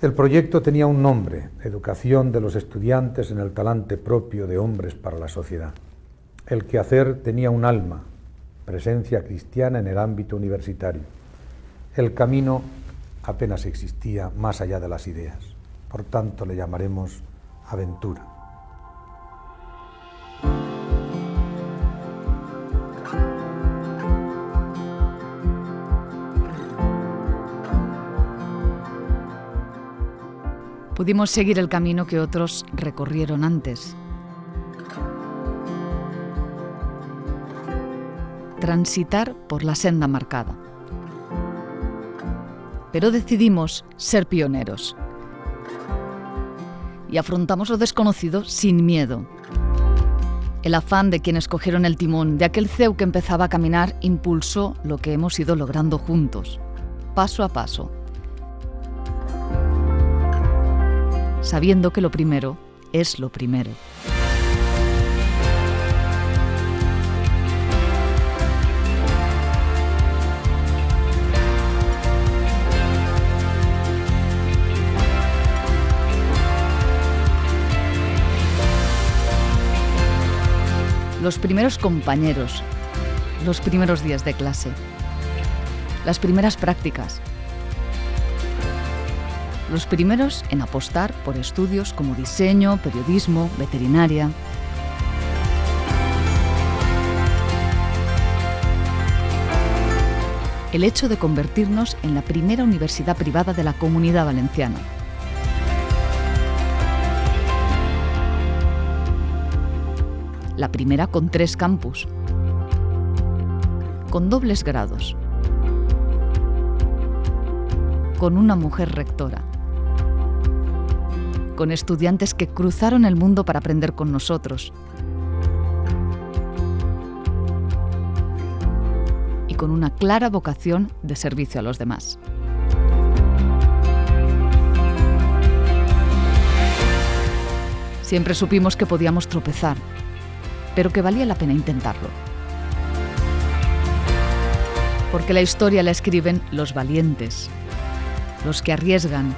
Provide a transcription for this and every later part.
El proyecto tenía un nombre, Educación de los estudiantes en el talante propio de hombres para la sociedad. El quehacer tenía un alma, presencia cristiana en el ámbito universitario. El camino apenas existía más allá de las ideas. Por tanto, le llamaremos aventura. Pudimos seguir el camino que otros recorrieron antes. Transitar por la senda marcada. Pero decidimos ser pioneros. Y afrontamos lo desconocido sin miedo. El afán de quienes cogieron el timón de aquel CEU que empezaba a caminar impulsó lo que hemos ido logrando juntos, paso a paso sabiendo que lo primero es lo primero. Los primeros compañeros, los primeros días de clase, las primeras prácticas, los primeros en apostar por estudios como diseño, periodismo, veterinaria. El hecho de convertirnos en la primera universidad privada de la comunidad valenciana. La primera con tres campus, con dobles grados, con una mujer rectora con estudiantes que cruzaron el mundo para aprender con nosotros. Y con una clara vocación de servicio a los demás. Siempre supimos que podíamos tropezar, pero que valía la pena intentarlo. Porque la historia la escriben los valientes, los que arriesgan,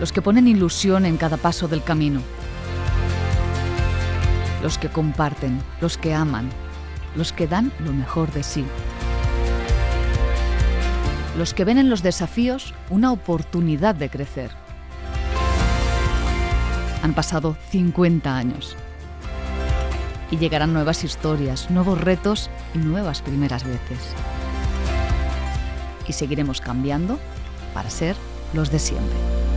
los que ponen ilusión en cada paso del camino, los que comparten, los que aman, los que dan lo mejor de sí, los que ven en los desafíos una oportunidad de crecer. Han pasado 50 años y llegarán nuevas historias, nuevos retos y nuevas primeras veces. Y seguiremos cambiando para ser los de siempre.